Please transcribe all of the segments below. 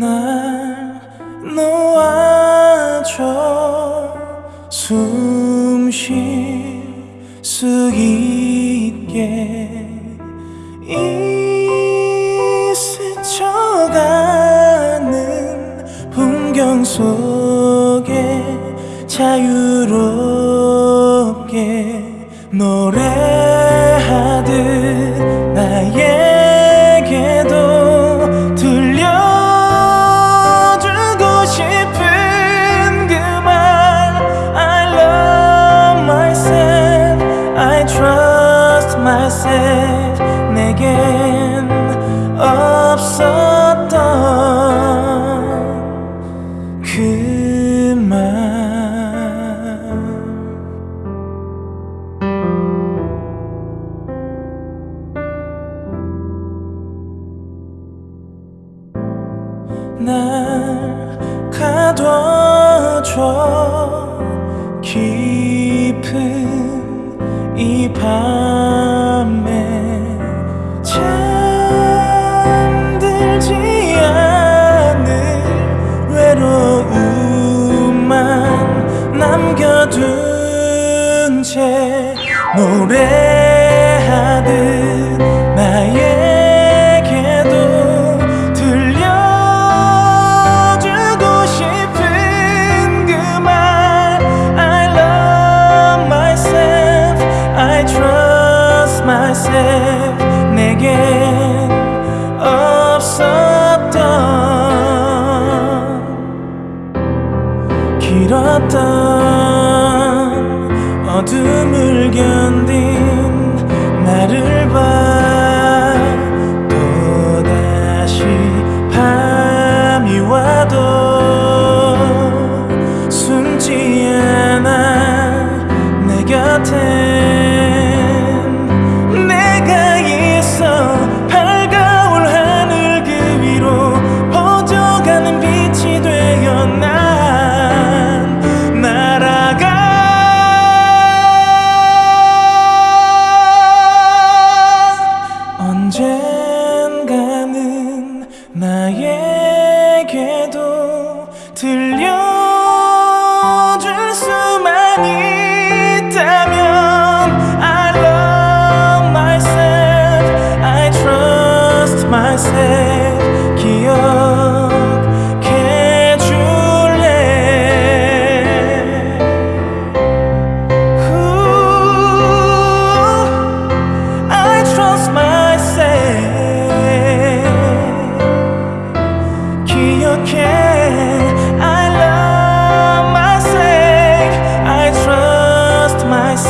날 놓아줘. 숨 쉴 수 있게 이 스쳐가는 풍경 속에 자유롭게 노래하듯 없었던 그말. 날 가둬줘. 깊은 이 밤 남겨둔 채 노래하듯 나에게도 들려주고 싶은 그 말. I love myself. I trust myself. 내겐 없었 길었던 어둠을 견딘 들려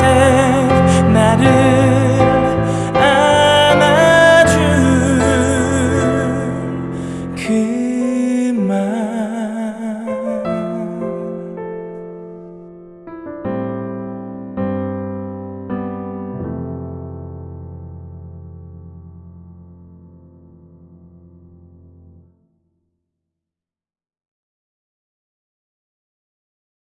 say